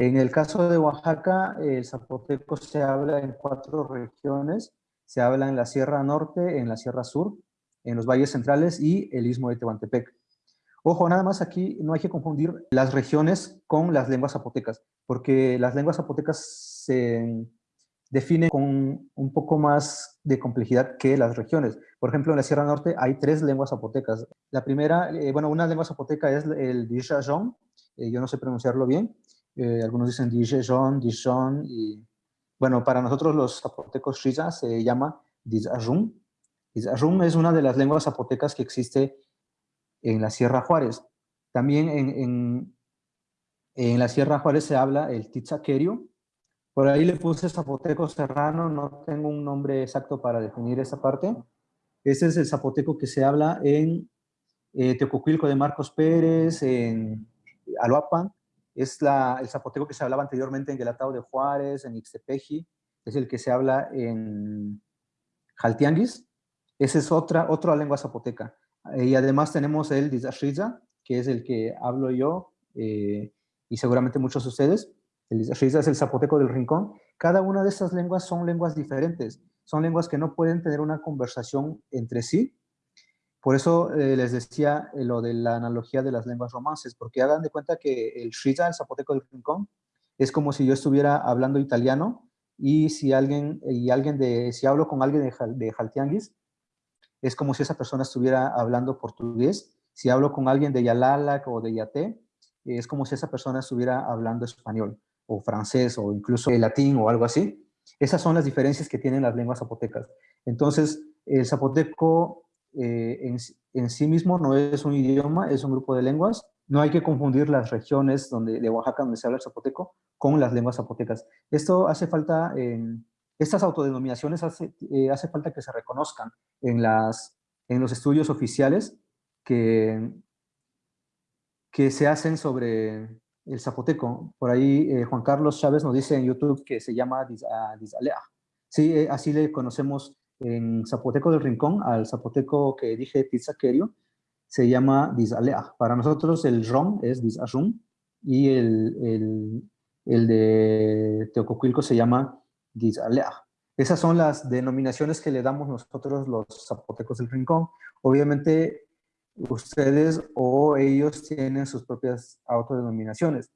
En el caso de Oaxaca, el zapoteco se habla en cuatro regiones. Se habla en la Sierra Norte, en la Sierra Sur, en los valles centrales y el Istmo de Tehuantepec. Ojo, nada más aquí no hay que confundir las regiones con las lenguas zapotecas, porque las lenguas zapotecas se definen con un poco más de complejidad que las regiones. Por ejemplo, en la Sierra Norte hay tres lenguas zapotecas. La primera, eh, bueno, una lengua zapoteca es el Dijajón, eh, yo no sé pronunciarlo bien, eh, algunos dicen Dijajón, Dijon, y bueno, para nosotros los zapotecos Riza se llama Dijajún. Dijajún es una de las lenguas zapotecas que existe en la Sierra Juárez. También en, en, la Sierra Juárez se habla el tizaquerio. Por ahí le puse zapoteco serrano, no tengo un nombre exacto para definir esa parte. Ese es el zapoteco que se habla en eh, de Marcos Pérez, en Aloapan. Es la, el zapoteco que se hablaba anteriormente en Guelatao de Juárez, en Ixtepeji. Es el que se habla en Jaltianguis. Esa es otra, otra lengua zapoteca. Eh, y además tenemos el Dizashriza, que es el que hablo yo eh, y seguramente muchos de ustedes. El Dizashriza es el zapoteco del rincón. Cada una de estas lenguas son lenguas diferentes. Son lenguas que no pueden tener una conversación entre sí. Por eso eh, les decía lo de la analogía de las lenguas romances, porque hagan de cuenta que el Shriza, el zapoteco del rincón, es como si yo estuviera hablando italiano y si alguien, y alguien de, si hablo con alguien de, de Jaltianguis, es como si esa persona estuviera hablando portugués. Si hablo con alguien de Yalala o de Yaté, es como si esa persona estuviera hablando español o francés o incluso latín o algo así. Esas son las diferencias que tienen las lenguas zapotecas. Entonces, el zapoteco eh, en, sí mismo no es un idioma, es un grupo de lenguas. No hay que confundir las regiones donde, de Oaxaca donde se habla el zapoteco con las lenguas zapotecas. Esto hace falta en, estas autodenominaciones hace, eh, hace falta que se reconozcan en, las, en los estudios oficiales que, que se hacen sobre el zapoteco. Por ahí eh, Juan Carlos Chávez nos dice en YouTube que se llama Dizalea. Sí, eh, así le conocemos en Zapoteco del Rincón, al zapoteco que dije Tizaquerio, se llama Dizalea. Para nosotros el rom es Dizarrum y el, el, el de Teococuilco se llama esas son las denominaciones que le damos nosotros los zapotecos del rincón. Obviamente ustedes o ellos tienen sus propias autodenominaciones.